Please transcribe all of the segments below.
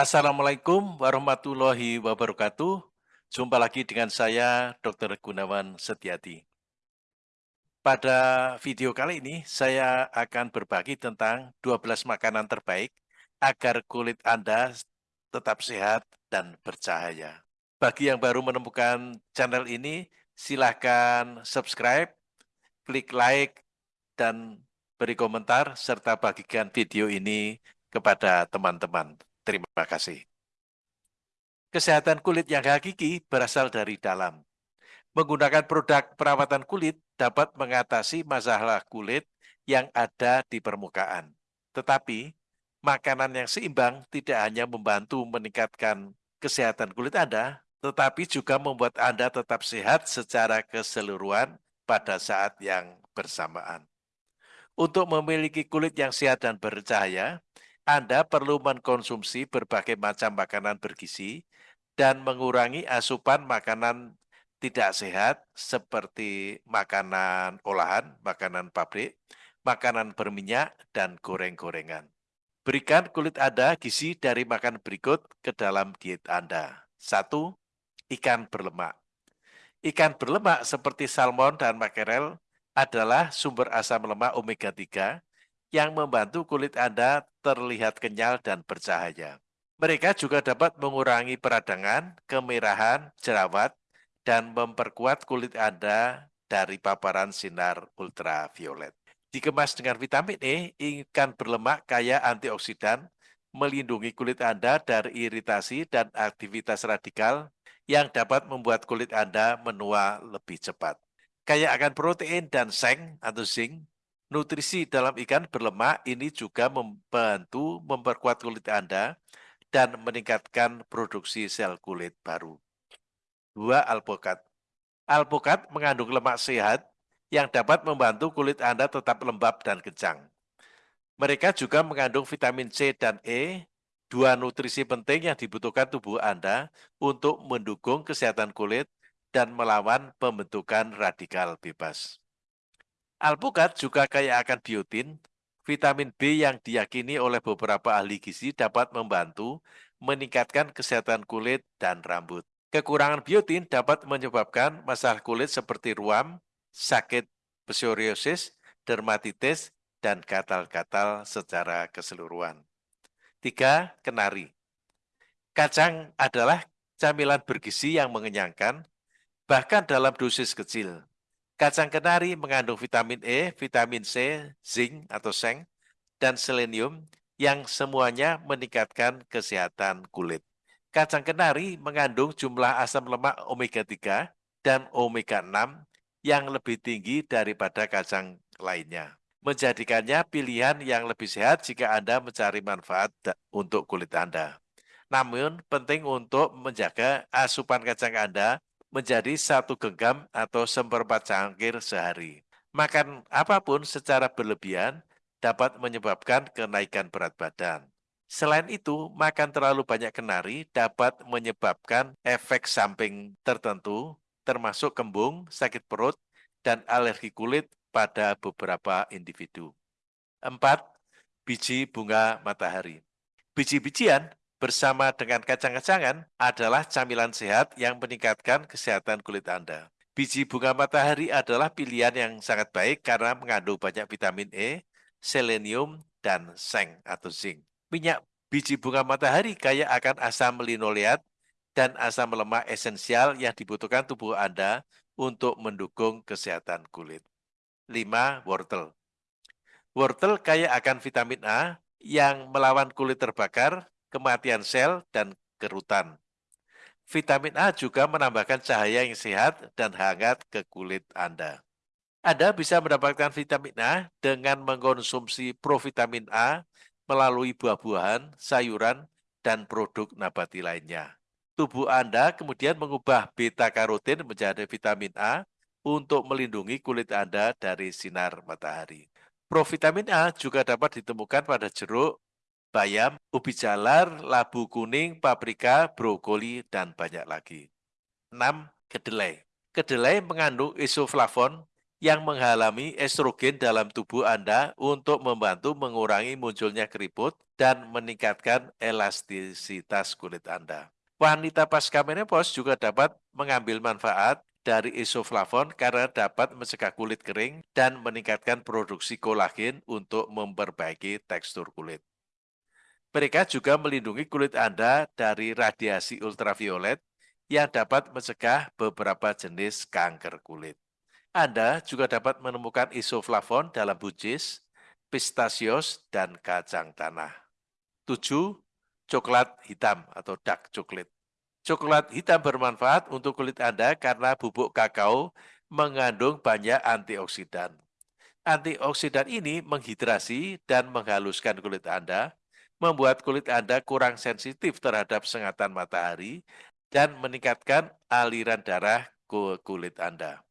Assalamualaikum warahmatullahi wabarakatuh. Jumpa lagi dengan saya, Dr. Gunawan Setiati. Pada video kali ini, saya akan berbagi tentang 12 makanan terbaik agar kulit Anda tetap sehat dan bercahaya. Bagi yang baru menemukan channel ini, silahkan subscribe, klik like, dan beri komentar, serta bagikan video ini kepada teman-teman. Terima kasih. Kesehatan kulit yang hakiki berasal dari dalam. Menggunakan produk perawatan kulit dapat mengatasi masalah kulit yang ada di permukaan. Tetapi, makanan yang seimbang tidak hanya membantu meningkatkan kesehatan kulit Anda, tetapi juga membuat Anda tetap sehat secara keseluruhan pada saat yang bersamaan. Untuk memiliki kulit yang sehat dan bercahaya, anda perlu mengkonsumsi berbagai macam makanan bergizi dan mengurangi asupan makanan tidak sehat seperti makanan olahan, makanan pabrik, makanan berminyak, dan goreng-gorengan. Berikan kulit Anda gizi dari makan berikut ke dalam diet Anda. Satu, ikan berlemak. Ikan berlemak seperti salmon dan makarel adalah sumber asam lemak omega 3 yang membantu kulit Anda terlihat kenyal dan bercahaya. Mereka juga dapat mengurangi peradangan, kemerahan, jerawat, dan memperkuat kulit Anda dari paparan sinar ultraviolet. Dikemas dengan vitamin E, ikan berlemak kaya antioksidan, melindungi kulit Anda dari iritasi dan aktivitas radikal yang dapat membuat kulit Anda menua lebih cepat. Kaya akan protein dan seng atau zinc, Nutrisi dalam ikan berlemak ini juga membantu memperkuat kulit Anda dan meningkatkan produksi sel kulit baru. Dua alpukat. Alpukat mengandung lemak sehat yang dapat membantu kulit Anda tetap lembab dan kencang. Mereka juga mengandung vitamin C dan E, dua nutrisi penting yang dibutuhkan tubuh Anda untuk mendukung kesehatan kulit dan melawan pembentukan radikal bebas. Alpukat juga kaya akan biotin, vitamin B yang diyakini oleh beberapa ahli gizi dapat membantu meningkatkan kesehatan kulit dan rambut. Kekurangan biotin dapat menyebabkan masalah kulit seperti ruam, sakit psoriasis, dermatitis, dan gatal-gatal secara keseluruhan. Tiga, kenari. Kacang adalah camilan bergizi yang mengenyangkan, bahkan dalam dosis kecil. Kacang kenari mengandung vitamin E, vitamin C, zinc atau seng, dan selenium yang semuanya meningkatkan kesehatan kulit. Kacang kenari mengandung jumlah asam lemak omega-3 dan omega-6 yang lebih tinggi daripada kacang lainnya. Menjadikannya pilihan yang lebih sehat jika Anda mencari manfaat untuk kulit Anda. Namun, penting untuk menjaga asupan kacang Anda menjadi satu genggam atau seperempat cangkir sehari. Makan apa pun secara berlebihan dapat menyebabkan kenaikan berat badan. Selain itu, makan terlalu banyak kenari dapat menyebabkan efek samping tertentu, termasuk kembung, sakit perut, dan alergi kulit pada beberapa individu. 4. Biji bunga matahari. Biji-bijian bersama dengan kacang-kacangan adalah camilan sehat yang meningkatkan kesehatan kulit Anda. Biji bunga matahari adalah pilihan yang sangat baik karena mengandung banyak vitamin E, selenium, dan seng atau zinc. Minyak biji bunga matahari kaya akan asam linoleat dan asam lemak esensial yang dibutuhkan tubuh Anda untuk mendukung kesehatan kulit. 5. Wortel Wortel kaya akan vitamin A yang melawan kulit terbakar kematian sel, dan kerutan. Vitamin A juga menambahkan cahaya yang sehat dan hangat ke kulit Anda. Anda bisa mendapatkan vitamin A dengan mengkonsumsi provitamin A melalui buah-buahan, sayuran, dan produk nabati lainnya. Tubuh Anda kemudian mengubah beta-karotin menjadi vitamin A untuk melindungi kulit Anda dari sinar matahari. Provitamin A juga dapat ditemukan pada jeruk, bayam, ubi jalar, labu kuning, paprika, brokoli, dan banyak lagi. 6. Kedelai Kedelai mengandung isoflavon yang menghalami estrogen dalam tubuh Anda untuk membantu mengurangi munculnya keriput dan meningkatkan elastisitas kulit Anda. Wanita pasca menopause juga dapat mengambil manfaat dari isoflavon karena dapat mencegah kulit kering dan meningkatkan produksi kolagen untuk memperbaiki tekstur kulit. Mereka juga melindungi kulit Anda dari radiasi ultraviolet yang dapat mencegah beberapa jenis kanker kulit. Anda juga dapat menemukan isoflavon dalam buncis, pistasios, dan kacang tanah. 7. Coklat hitam atau dark chocolate. Coklat hitam bermanfaat untuk kulit Anda karena bubuk kakao mengandung banyak antioksidan. Antioksidan ini menghidrasi dan menghaluskan kulit Anda, membuat kulit Anda kurang sensitif terhadap sengatan matahari, dan meningkatkan aliran darah ke kulit Anda.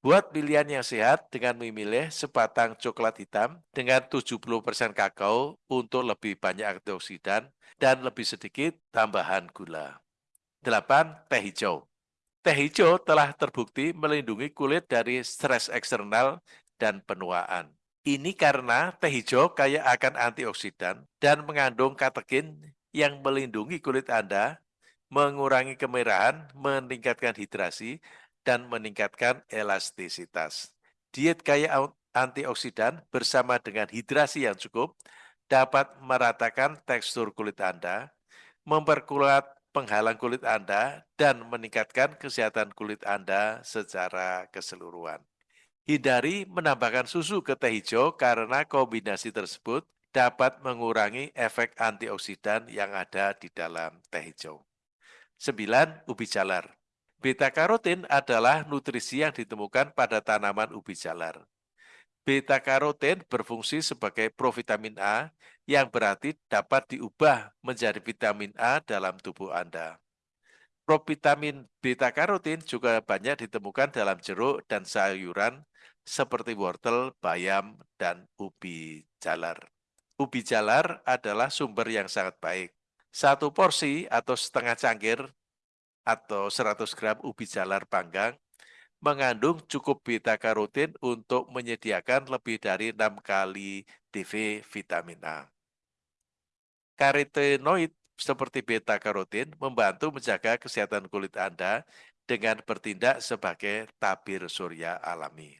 Buat pilihan yang sehat dengan memilih sebatang coklat hitam dengan 70% kakao untuk lebih banyak antioksidan dan lebih sedikit tambahan gula. 8. Teh hijau. Teh hijau telah terbukti melindungi kulit dari stres eksternal dan penuaan. Ini karena teh hijau kaya akan antioksidan dan mengandung katekin yang melindungi kulit Anda, mengurangi kemerahan, meningkatkan hidrasi, dan meningkatkan elastisitas. Diet kaya antioksidan bersama dengan hidrasi yang cukup dapat meratakan tekstur kulit Anda, memperkuat penghalang kulit Anda dan meningkatkan kesehatan kulit Anda secara keseluruhan. Hindari menambahkan susu ke teh hijau karena kombinasi tersebut dapat mengurangi efek antioksidan yang ada di dalam teh hijau. 9. Ubi jalar Beta karotin adalah nutrisi yang ditemukan pada tanaman ubi jalar. Beta karotin berfungsi sebagai provitamin A yang berarti dapat diubah menjadi vitamin A dalam tubuh Anda. Provitamin beta karotin juga banyak ditemukan dalam jeruk dan sayuran seperti wortel, bayam, dan ubi jalar. Ubi jalar adalah sumber yang sangat baik. Satu porsi atau setengah cangkir atau 100 gram ubi jalar panggang mengandung cukup beta karotin untuk menyediakan lebih dari 6 kali DV vitamin A. Karotenoid seperti beta karotin membantu menjaga kesehatan kulit Anda dengan bertindak sebagai tabir surya alami.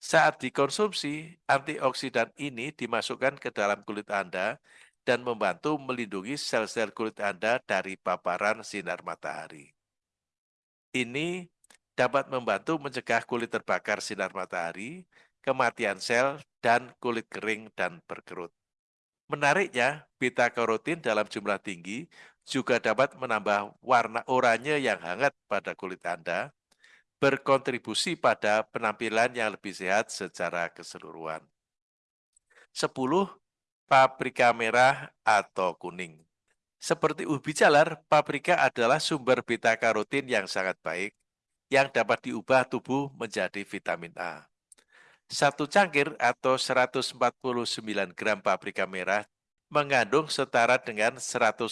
Saat dikonsumsi, antioksidan ini dimasukkan ke dalam kulit Anda dan membantu melindungi sel-sel kulit Anda dari paparan sinar matahari. Ini dapat membantu mencegah kulit terbakar sinar matahari, kematian sel, dan kulit kering dan berkerut. Menariknya, beta karotin dalam jumlah tinggi juga dapat menambah warna oranye yang hangat pada kulit Anda, berkontribusi pada penampilan yang lebih sehat secara keseluruhan. 10. Paprika merah atau kuning. Seperti ubi jalar, paprika adalah sumber beta karotin yang sangat baik yang dapat diubah tubuh menjadi vitamin A. Satu cangkir atau 149 gram paprika merah mengandung setara dengan 156%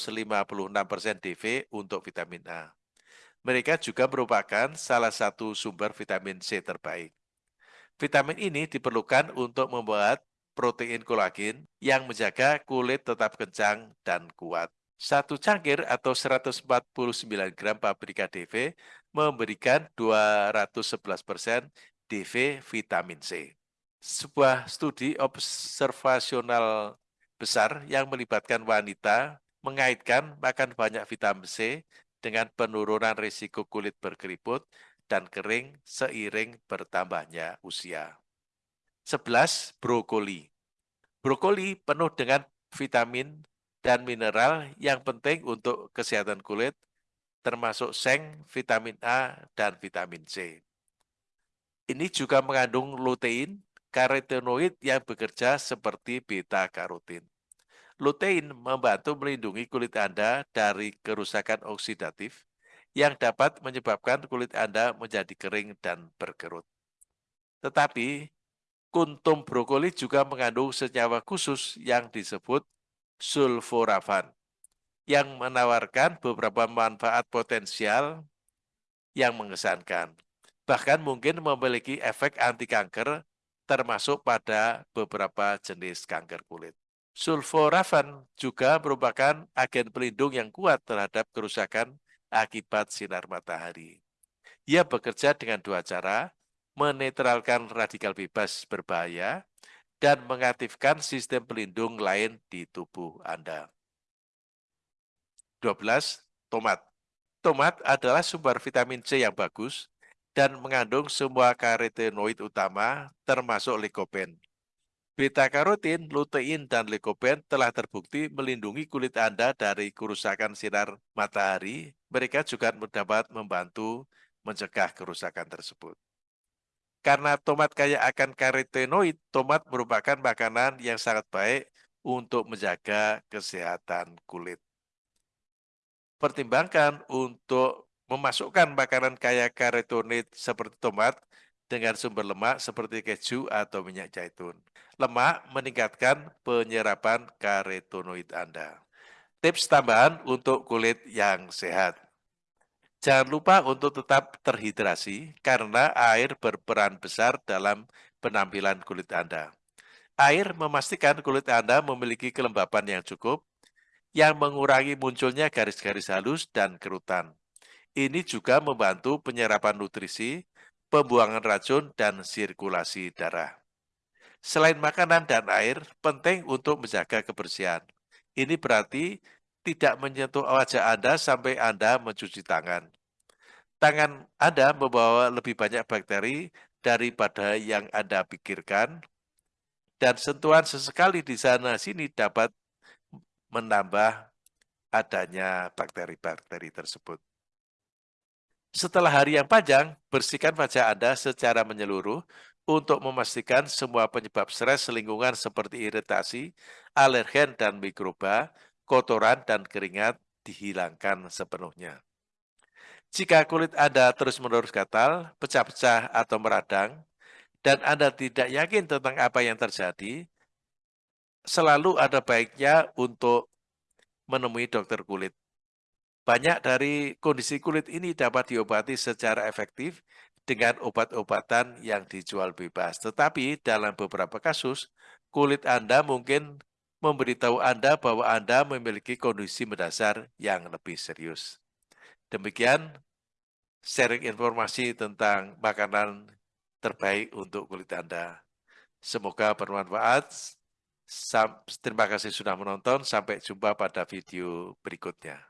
DV untuk vitamin A. Mereka juga merupakan salah satu sumber vitamin C terbaik. Vitamin ini diperlukan untuk membuat protein kolagen yang menjaga kulit tetap kencang dan kuat. Satu cangkir atau 149 gram paprika DV memberikan 211% DV vitamin C. Sebuah studi observasional besar yang melibatkan wanita mengaitkan makan banyak vitamin C dengan penurunan risiko kulit berkeriput dan kering seiring bertambahnya usia. 11. Brokoli Brokoli penuh dengan vitamin dan mineral yang penting untuk kesehatan kulit, termasuk seng, vitamin A, dan vitamin C. Ini juga mengandung lutein, karotenoid yang bekerja seperti beta-karotin. Lutein membantu melindungi kulit Anda dari kerusakan oksidatif yang dapat menyebabkan kulit Anda menjadi kering dan berkerut. Tetapi, kuntum brokoli juga mengandung senyawa khusus yang disebut sulforafan yang menawarkan beberapa manfaat potensial yang mengesankan. Bahkan mungkin memiliki efek anti kanker termasuk pada beberapa jenis kanker kulit. Sulforafan juga merupakan agen pelindung yang kuat terhadap kerusakan akibat sinar matahari. Ia bekerja dengan dua cara, menetralkan radikal bebas berbahaya dan mengaktifkan sistem pelindung lain di tubuh Anda. 12. Tomat Tomat adalah sumber vitamin C yang bagus dan mengandung semua karotenoid utama termasuk likopen. Beta-karotin, lutein, dan likopen telah terbukti melindungi kulit Anda dari kerusakan sinar matahari. Mereka juga dapat membantu mencegah kerusakan tersebut. Karena tomat kaya akan karotenoid, tomat merupakan makanan yang sangat baik untuk menjaga kesehatan kulit. Pertimbangkan untuk memasukkan makanan kaya karotenoid seperti tomat dengan sumber lemak seperti keju atau minyak zaitun. Lemak meningkatkan penyerapan karotenoid Anda. Tips tambahan untuk kulit yang sehat. Jangan lupa untuk tetap terhidrasi karena air berperan besar dalam penampilan kulit Anda. Air memastikan kulit Anda memiliki kelembapan yang cukup, yang mengurangi munculnya garis-garis halus dan kerutan. Ini juga membantu penyerapan nutrisi, pembuangan racun, dan sirkulasi darah. Selain makanan dan air, penting untuk menjaga kebersihan. Ini berarti tidak menyentuh wajah Anda sampai Anda mencuci tangan. Tangan Anda membawa lebih banyak bakteri daripada yang Anda pikirkan, dan sentuhan sesekali di sana-sini dapat menambah adanya bakteri-bakteri tersebut. Setelah hari yang panjang, bersihkan wajah Anda secara menyeluruh untuk memastikan semua penyebab stres lingkungan seperti iritasi, alergen, dan mikroba, kotoran, dan keringat dihilangkan sepenuhnya. Jika kulit Anda terus-menerus gatal, pecah-pecah, atau meradang, dan Anda tidak yakin tentang apa yang terjadi, selalu ada baiknya untuk menemui dokter kulit. Banyak dari kondisi kulit ini dapat diobati secara efektif dengan obat-obatan yang dijual bebas. Tetapi dalam beberapa kasus, kulit Anda mungkin memberitahu Anda bahwa Anda memiliki kondisi mendasar yang lebih serius. Demikian sharing informasi tentang makanan terbaik untuk kulit Anda. Semoga bermanfaat. Terima kasih sudah menonton. Sampai jumpa pada video berikutnya.